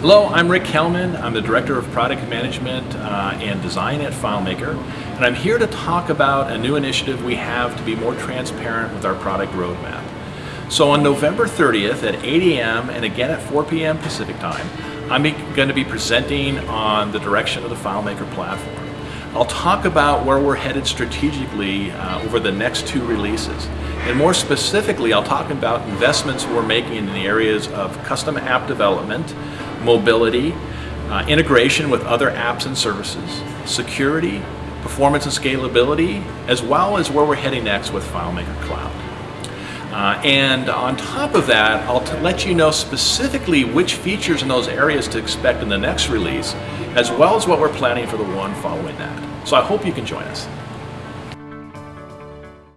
Hello, I'm Rick Kelman. I'm the Director of Product Management uh, and Design at FileMaker, and I'm here to talk about a new initiative we have to be more transparent with our product roadmap. So on November 30th at 8 a.m. and again at 4 p.m. Pacific Time, I'm going to be presenting on the direction of the FileMaker platform. I'll talk about where we're headed strategically uh, over the next two releases. And more specifically, I'll talk about investments we're making in the areas of custom app development, mobility, uh, integration with other apps and services, security, performance and scalability, as well as where we're heading next with FileMaker Cloud. Uh, and on top of that, I'll let you know specifically which features in those areas to expect in the next release, as well as what we're planning for the one following that. So I hope you can join us.